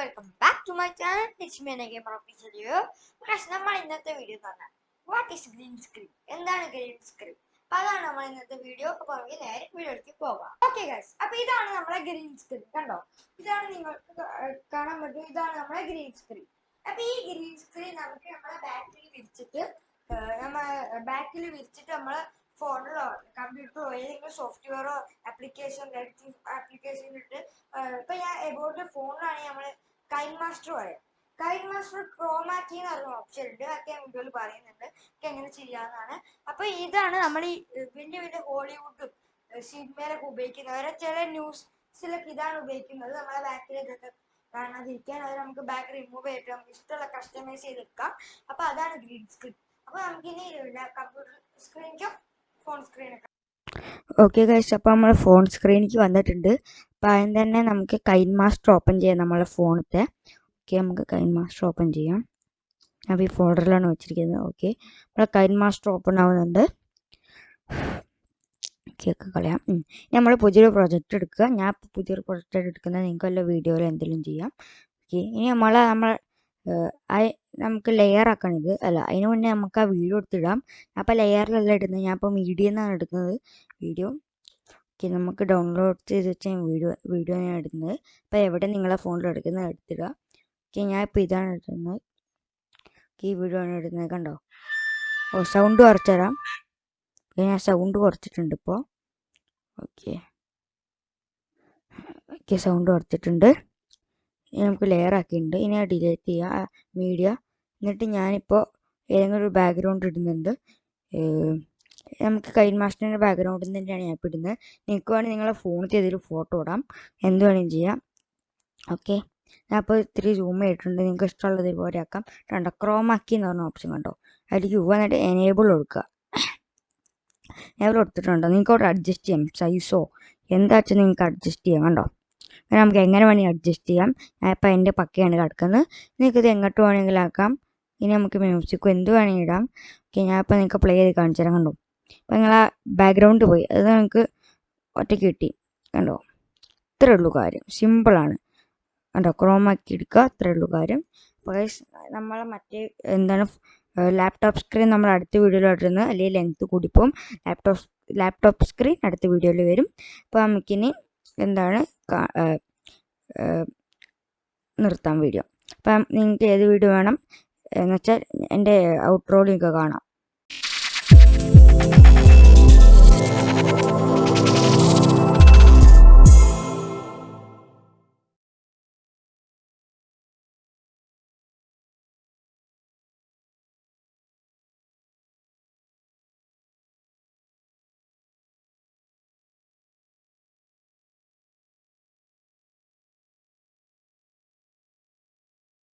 It's me gamer officer പക്ഷെ നമ്മൾ ഇന്നത്തെ വീഡിയോ പറഞ്ഞാൽ വാട്ട് ഈസ് ഗ്രീൻ സ്ക്രീൻ എന്താണ് ഗ്രീൻ സ്ക്രീൻ അപ്പൊ അതാണ് നമ്മൾ ഇന്നത്തെ വീഡിയോ അപ്പൊ നമുക്ക് നേരെ വീഡിയോയിലേക്ക് പോകാം. ഓക്കെ ഗൈസ് അപ്പൊ ഇതാണ് നമ്മളെ ഗ്രീൻ സ്ക്രീൻ കണ്ടോ? ഇതാണ് നിങ്ങൾക്ക് കാണാൻ പറ്റും. ഇതാണ് നമ്മളെ ഗ്രീൻ സ്ക്രീൻ അപ്പൊ ഈ ഗ്രീൻ സ്ക്രീൻ നമുക്ക് നമ്മളെ ബാക്കിൽ വിരിച്ചിട്ട് നമ്മൾ ബാക്കിൽ വിരിച്ചിട്ട് നമ്മളെ ഫോണിലോ കമ്പ്യൂട്ടറോ ഏതെങ്കിലും സോഫ്റ്റ്വെയറോ ആപ്ലിക്കേഷൻ എഡിറ്റിംഗ് ആപ്ലിക്കേഷൻ ഇട്ട് ഇപ്പൊ ഞാൻ എബോട്ട് ഫോണിലാണ് നമ്മൾ കൈൻ മാസ്റ്റർ പറയാം. കൈൻ മാസ്റ്റർ ക്രോമാറ്റി എന്ന് പറഞ്ഞ ഓപ്ഷൻ ഉണ്ട്. അതൊക്കെ ഞാൻ വീഡിയോയിൽ പറയുന്നുണ്ട്. എങ്ങനെ ചെയ്യാന്നാണ് അപ്പൊ ഇതാണ് നമ്മൾ ഈ വലിയ വലിയ ഹോളിവുഡും സിനിമയിലൊക്കെ ഉപയോഗിക്കുന്നത് ചില ന്യൂസിലൊക്കെ ഇതാണ് ഉപയോഗിക്കുന്നത്. നമ്മളെ ബാക്കിലേക്കൊക്കെ കാണാതിരിക്കാൻ അത് നമുക്ക് ബാക്ക് റിമൂവ് ചെയ്തിട്ട് നമുക്ക് ഇഷ്ടമുള്ള കസ്റ്റമൈസ് ചെയ്തെടുക്കാം. അപ്പൊ അതാണ് ഗ്രീൻ സ്ക്രീൻ അപ്പൊ നമുക്കിനി കമ്പ്യൂട്ടർ സ്ക്രീനിക്കോ ഫോൺ സ്ക്രീനൊക്കെ ഓക്കെ ഗൈസ് അപ്പോൾ നമ്മൾ ഫോൺ സ്ക്രീനിലേക്ക് വന്നിട്ടുണ്ട്. അപ്പോൾ ആദ്യം തന്നെ നമുക്ക് കൈൻ മാസ്റ്റർ ഓപ്പൺ ചെയ്യാം നമ്മളെ ഫോണത്തെ. ഓക്കെ നമുക്ക് കൈൻ മാസ്റ്റർ ഓപ്പൺ ചെയ്യാം. അപ്പോൾ ഈ ഫോൾഡറിലാണ് വെച്ചിരിക്കുന്നത്. ഓക്കെ നമ്മളെ കൈൻ മാസ്റ്റർ ഓപ്പൺ ആവുന്നുണ്ട്. കേക്ക് കളയാം. നമ്മൾ പുതിയൊരു പ്രൊജക്റ്റ് എടുക്കുക. ഞാൻ പുതിയൊരു പ്രൊജക്റ്റ് എടുക്കുന്നത്. നിങ്ങൾക്ക് വല്ല വീഡിയോയിൽ എന്തെങ്കിലും ചെയ്യാം. ഓക്കെ ഇനി നമ്മൾ നമ്മൾ നമുക്ക് ലെയർ ആക്കണം ഇത് അല്ല അതിന് മുന്നേ നമുക്ക് ആ വീഡിയോ എടുത്തിടാം. അപ്പോൾ ലെയറിലല്ല ഇടുന്നത്. ഞാൻ ഇപ്പോൾ മീഡിയ എന്നാണ് എടുക്കുന്നത്. വീഡിയോ ഓക്കെ നമുക്ക് ഡൗൺലോഡ് ചെയ്ത് വെച്ച വീഡിയോ വീഡിയോ ഞാൻ ഇടുന്നത്. അപ്പോൾ എവിടെ നിങ്ങളെ ഫോണിൽ എടുക്കുന്നത് എടുത്തിടുക ഓക്കെ ഞാൻ ഇപ്പോൾ ഇതാണ് എടുക്കുന്നത് ഓക്കെ ഈ വീഡിയോ ആണ് ഇടുന്നത് കണ്ടോ? ഓ സൗണ്ട് കുറച്ച് തരാം. ഞാൻ സൗണ്ട് കുറച്ചിട്ടുണ്ട് ഇപ്പോൾ ഓക്കെ ഓക്കെ സൗണ്ട് കുറച്ചിട്ടുണ്ട്. ഇനി നമുക്ക് ലെയർ ആക്കിയിട്ടുണ്ട്. ഇനി ഞാൻ ഡിലീറ്റ് ചെയ്യുക മീഡിയ എന്നിട്ട് ഞാനിപ്പോൾ ഏതെങ്കിലും ഒരു ബാക്ക്ഗ്രൗണ്ട് ഇടുന്നുണ്ട്. നമുക്ക് കൈൻ മാസ്റ്ററിന്റെ ബാക്ക്ഗ്രൗണ്ടിൽ തന്നെയാണ് ഞാൻ ഇപ്പോൾ ഇടുന്നത്. നിങ്ങൾക്ക് വേണമെങ്കിൽ നിങ്ങളെ ഫോണിൽ ഏതെങ്കിലും ഫോട്ടോ ഇടാം. എന്ത് വേണമെങ്കിലും ചെയ്യാം. ഓക്കെ ഞാൻ അപ്പോൾ ഇത്തിരി സൂം ചെയ്തിട്ടുണ്ട്. നിങ്ങൾക്ക് ഇഷ്ടമുള്ളത് ഇതുപോലെ ആക്കാം. കണ്ടോ ക്രോമാക്കി എന്ന് പറഞ്ഞ ഓപ്ഷൻ കണ്ടോ? അതിൽ യു എന്നിട്ട് എനേബിൾ കൊടുക്കുക. എനേബിൾ കൊടുത്തിട്ടുണ്ടോ. നിങ്ങൾക്ക് അവിടെ അഡ്ജസ്റ്റ് ചെയ്യാം. സൈസോ എന്താ വെച്ചാൽ നിങ്ങൾക്ക് അഡ്ജസ്റ്റ് ചെയ്യാം. കണ്ടോ? അങ്ങനെ നമുക്ക് എങ്ങനെ വേണമെങ്കിൽ അഡ്ജസ്റ്റ് ചെയ്യാം. ഇപ്പോൾ എന്റെ പക്കയാണ് കിടക്കുന്നത്. നിങ്ങൾക്കിത് എങ്ങോട്ട് വേണമെങ്കിലും ആക്കാം. ഇനി നമുക്ക് മ്യൂസിക്കോ എന്ത് വേണമെങ്കിലും ഇടാം. ഓക്കെ ഞാൻ ഇപ്പോൾ നിങ്ങൾക്ക് പ്ലേ ചെയ്ത് കാണിച്ചു തരാം. കണ്ടോ? അപ്പോൾ നിങ്ങൾ ആ ബാക്ക്ഗ്രൗണ്ട് പോയി. അത് നിങ്ങൾക്ക് ഒറ്റയ്ക്ക് കിട്ടി. കണ്ടോ? ഇത്രേ ഉള്ളൂ കാര്യം. സിമ്പിളാണ് കണ്ടോ? ക്രോമാക്കി എടുക്കുക. അത്രേ ഉള്ളൂ കാര്യം. അപ്പോൾ ഗൈസ് നമ്മൾ മറ്റേ എന്താണ് ലാപ്ടോപ്പ് സ്ക്രീൻ നമ്മൾ അടുത്ത വീഡിയോയിൽ ഇടുന്നത്. അല്ലെങ്കിൽ ലെങ്ത്ത് കൂടിപ്പോവും. ലാപ്ടോപ്പ് ലാപ്ടോപ്പ് സ്ക്രീൻ അടുത്ത വീഡിയോയിൽ വരും. അപ്പോൾ നമുക്കിനി എന്താണ് നിർത്താം വീഡിയോ അപ്പം നിങ്ങൾക്ക് ഏത് വീഡിയോ വേണം എന്നുവെച്ചാൽ എന്റെ ഔട്ട്രോയിൽ നിങ്ങൾക്ക് കാണാം.